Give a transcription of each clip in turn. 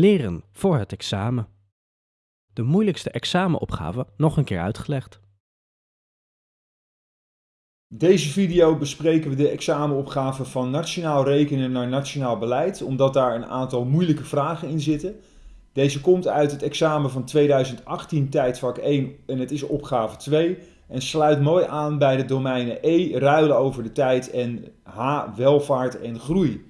Leren voor het examen. De moeilijkste examenopgave nog een keer uitgelegd. Deze video bespreken we de examenopgave van Nationaal Rekenen naar Nationaal Beleid, omdat daar een aantal moeilijke vragen in zitten. Deze komt uit het examen van 2018 tijdvak 1 en het is opgave 2 en sluit mooi aan bij de domeinen E, ruilen over de tijd en H, welvaart en groei.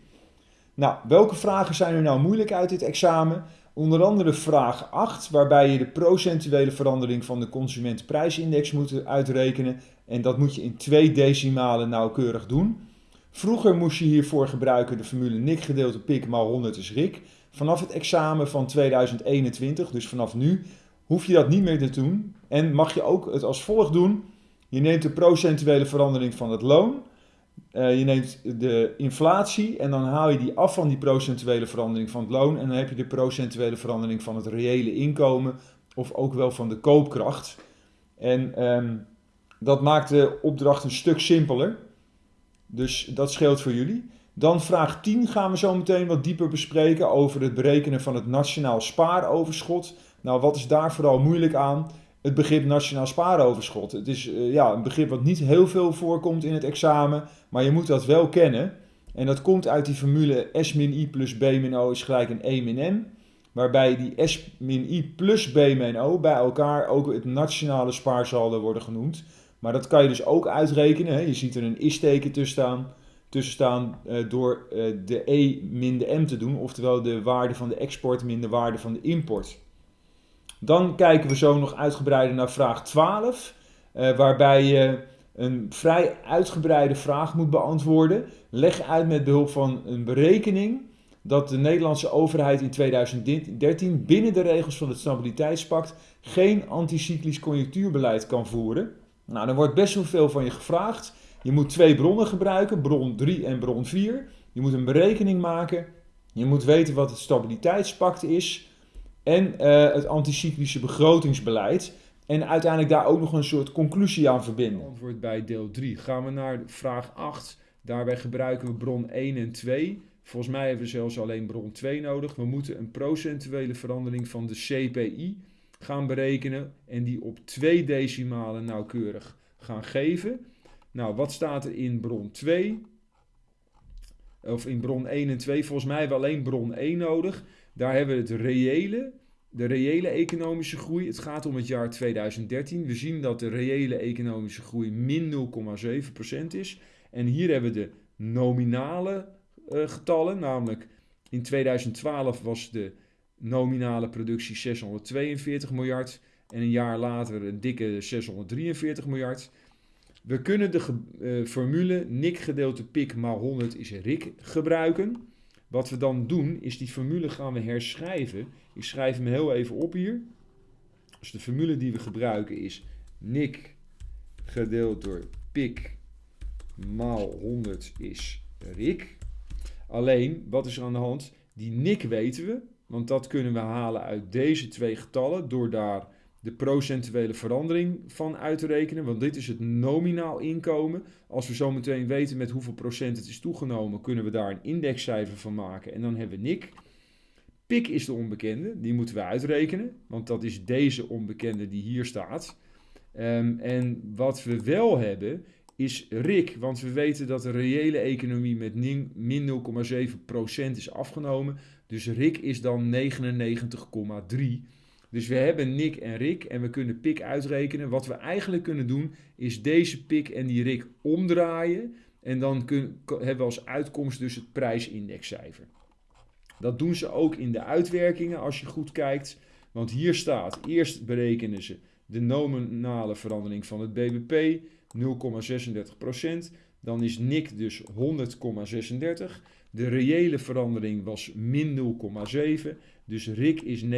Nou, welke vragen zijn er nou moeilijk uit dit examen? Onder andere vraag 8, waarbij je de procentuele verandering van de consumentenprijsindex moet uitrekenen. En dat moet je in twee decimalen nauwkeurig doen. Vroeger moest je hiervoor gebruiken de formule NIC gedeeld door pik maal 100 is RIK. Vanaf het examen van 2021, dus vanaf nu, hoef je dat niet meer te doen. En mag je ook het als volgt doen. Je neemt de procentuele verandering van het loon. Uh, je neemt de inflatie en dan haal je die af van die procentuele verandering van het loon. En dan heb je de procentuele verandering van het reële inkomen of ook wel van de koopkracht. En um, dat maakt de opdracht een stuk simpeler. Dus dat scheelt voor jullie. Dan vraag 10 gaan we zo meteen wat dieper bespreken over het berekenen van het nationaal spaaroverschot. Nou, wat is daar vooral moeilijk aan? Het begrip nationaal spaaroverschot. Het is uh, ja, een begrip wat niet heel veel voorkomt in het examen, maar je moet dat wel kennen. En dat komt uit die formule S min I plus B min O is gelijk een E min M. Waarbij die S min I plus B min O bij elkaar ook het nationale spaarsaldo worden genoemd. Maar dat kan je dus ook uitrekenen. Hè. Je ziet er een is-teken tussen staan, tussen staan uh, door uh, de E min de M te doen. Oftewel de waarde van de export min de waarde van de import. Dan kijken we zo nog uitgebreider naar vraag 12. Uh, waarbij je een vrij uitgebreide vraag moet beantwoorden. Leg uit met behulp van een berekening dat de Nederlandse overheid in 2013 binnen de regels van het Stabiliteitspact geen anticyclisch conjunctuurbeleid kan voeren. Nou, er wordt best wel veel van je gevraagd. Je moet twee bronnen gebruiken, bron 3 en bron 4. Je moet een berekening maken. Je moet weten wat het stabiliteitspact is en uh, het anticyclische begrotingsbeleid. En uiteindelijk daar ook nog een soort conclusie aan verbinden. Antwoord bij deel 3. Gaan we naar vraag 8. Daarbij gebruiken we bron 1 en 2. Volgens mij hebben we zelfs alleen bron 2 nodig. We moeten een procentuele verandering van de CPI gaan berekenen en die op twee decimalen nauwkeurig gaan geven. Nou, wat staat er in bron 2? Of in bron 1 en 2? Volgens mij hebben we alleen bron 1 nodig. Daar hebben we het reële, de reële economische groei. Het gaat om het jaar 2013. We zien dat de reële economische groei min 0,7% is. En hier hebben we de nominale uh, getallen, namelijk in 2012 was de nominale productie 642 miljard en een jaar later een dikke 643 miljard. We kunnen de uh, formule NIC gedeelte pik maal 100 is RIK gebruiken. Wat we dan doen is die formule gaan we herschrijven. Ik schrijf hem heel even op hier. Dus de formule die we gebruiken is NIC gedeeld door pik maal 100 is RIK. Alleen, wat is er aan de hand? Die NIC weten we, want dat kunnen we halen uit deze twee getallen door daar de procentuele verandering van uit te rekenen. Want dit is het nominaal inkomen. Als we zo meteen weten met hoeveel procent het is toegenomen, kunnen we daar een indexcijfer van maken. En dan hebben we NIC. PIK is de onbekende, die moeten we uitrekenen. Want dat is deze onbekende die hier staat. Um, en wat we wel hebben, is RIK. Want we weten dat de reële economie met min 0,7% is afgenomen. Dus RIK is dan 99,3. Dus we hebben Nick en Rick en we kunnen pik uitrekenen. Wat we eigenlijk kunnen doen is deze pik en die Rick omdraaien. En dan kun, hebben we als uitkomst dus het prijsindexcijfer. Dat doen ze ook in de uitwerkingen als je goed kijkt. Want hier staat, eerst berekenen ze de nominale verandering van het BBP, 0,36%. Dan is NIC dus 100,36. De reële verandering was min 0,7. Dus RIK is 99,3.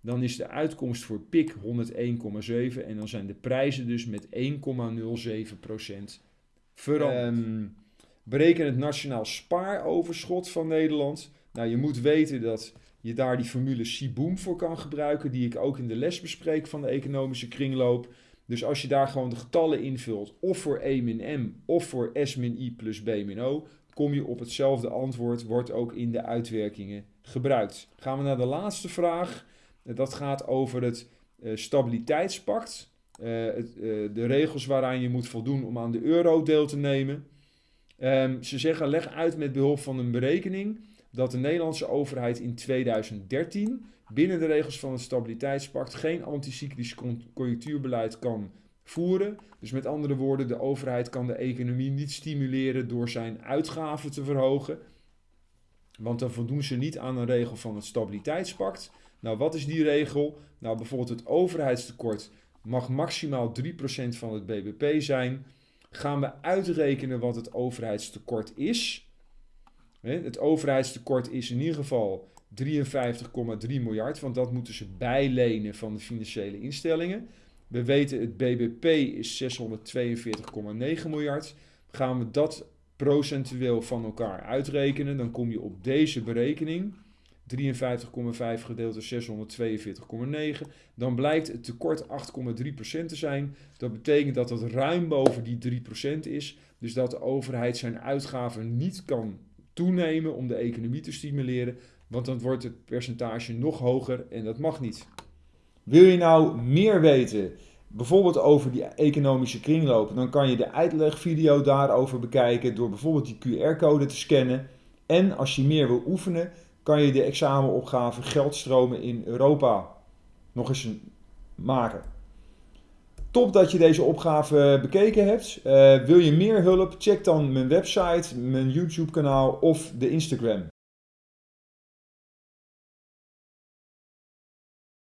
Dan is de uitkomst voor PIK 101,7. En dan zijn de prijzen dus met 1,07% veranderd. Um, bereken het nationaal spaaroverschot van Nederland. Nou, je moet weten dat je daar die formule CBOOM voor kan gebruiken, die ik ook in de les bespreek van de economische kringloop. Dus als je daar gewoon de getallen invult, of voor E min M of voor S min I plus B min O, kom je op hetzelfde antwoord, wordt ook in de uitwerkingen gebruikt. Gaan we naar de laatste vraag. Dat gaat over het uh, stabiliteitspact. Het, uh, de regels waaraan je moet voldoen om aan de euro deel te nemen. Um, ze zeggen, leg uit met behulp van een berekening dat de Nederlandse overheid in 2013 binnen de regels van het stabiliteitspact geen anticyclisch conjunctuurbeleid kan voeren. Dus met andere woorden, de overheid kan de economie niet stimuleren door zijn uitgaven te verhogen. Want dan voldoen ze niet aan een regel van het stabiliteitspact. Nou, wat is die regel? Nou, bijvoorbeeld het overheidstekort mag maximaal 3% van het bbp zijn. Gaan we uitrekenen wat het overheidstekort is? Het overheidstekort is in ieder geval 53,3 miljard, want dat moeten ze bijlenen van de financiële instellingen. We weten het BBP is 642,9 miljard. Gaan we dat procentueel van elkaar uitrekenen, dan kom je op deze berekening. 53,5 gedeeld door 642,9. Dan blijkt het tekort 8,3% te zijn. Dat betekent dat het ruim boven die 3% is. Dus dat de overheid zijn uitgaven niet kan toenemen om de economie te stimuleren. Want dan wordt het percentage nog hoger en dat mag niet. Wil je nou meer weten, bijvoorbeeld over die economische kringloop, dan kan je de uitlegvideo daarover bekijken door bijvoorbeeld die QR-code te scannen. En als je meer wil oefenen, kan je de examenopgave geldstromen in Europa nog eens maken. Top dat je deze opgave bekeken hebt. Uh, wil je meer hulp? Check dan mijn website, mijn YouTube kanaal of de Instagram.